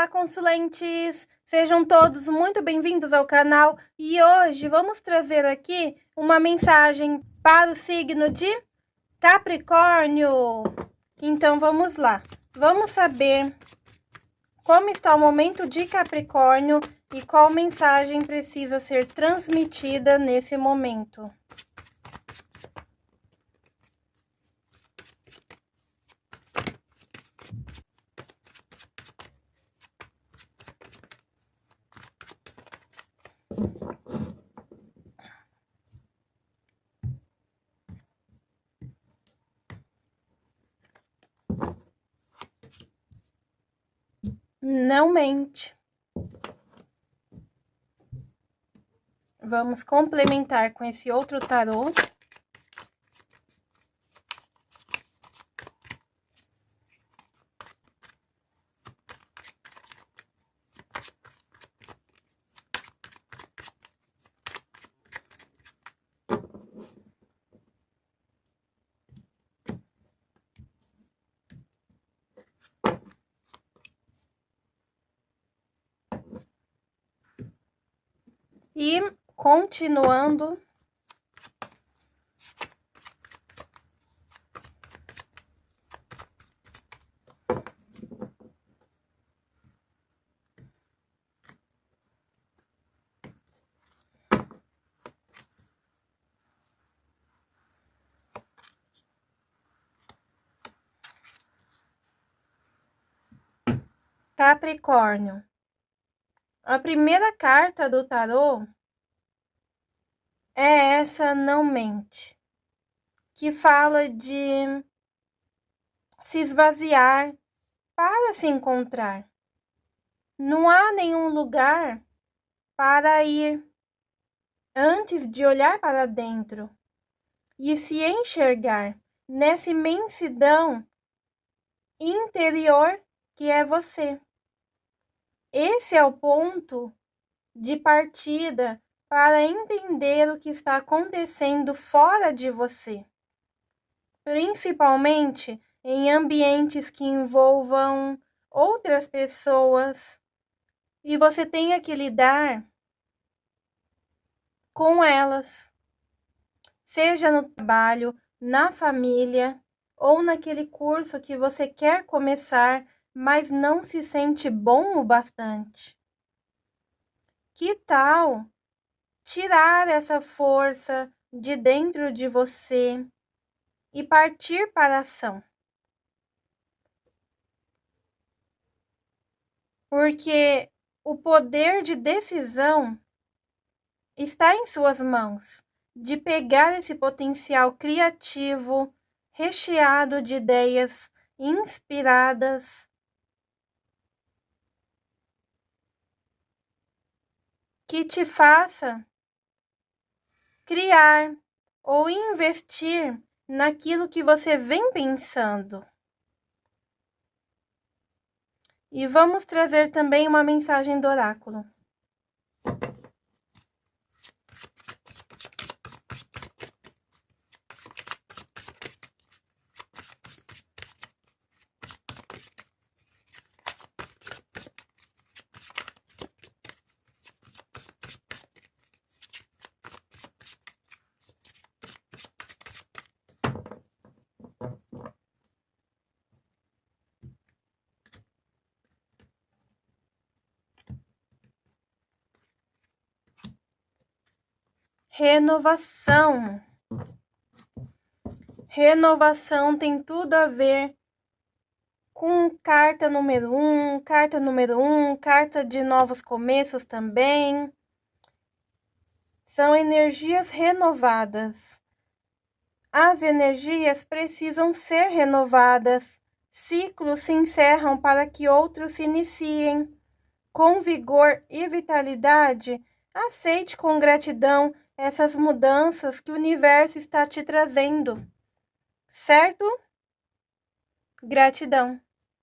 Olá, consulentes! Sejam todos muito bem-vindos ao canal e hoje vamos trazer aqui uma mensagem para o signo de Capricórnio. Então vamos lá, vamos saber como está o momento de Capricórnio e qual mensagem precisa ser transmitida nesse momento. Não mente. Vamos complementar com esse outro tarô. E continuando. Capricórnio. A primeira carta do tarô é essa não mente, que fala de se esvaziar para se encontrar. Não há nenhum lugar para ir antes de olhar para dentro e se enxergar nessa imensidão interior que é você. Esse é o ponto de partida para entender o que está acontecendo fora de você, principalmente em ambientes que envolvam outras pessoas. E você tenha que lidar com elas, seja no trabalho, na família ou naquele curso que você quer começar mas não se sente bom o bastante. Que tal tirar essa força de dentro de você e partir para a ação? Porque o poder de decisão está em suas mãos, de pegar esse potencial criativo recheado de ideias inspiradas que te faça criar ou investir naquilo que você vem pensando. E vamos trazer também uma mensagem do oráculo. Renovação. Renovação tem tudo a ver com carta número um, carta número um, carta de novos começos também. São energias renovadas. As energias precisam ser renovadas. Ciclos se encerram para que outros se iniciem. Com vigor e vitalidade, aceite com gratidão essas mudanças que o universo está te trazendo, certo? Gratidão.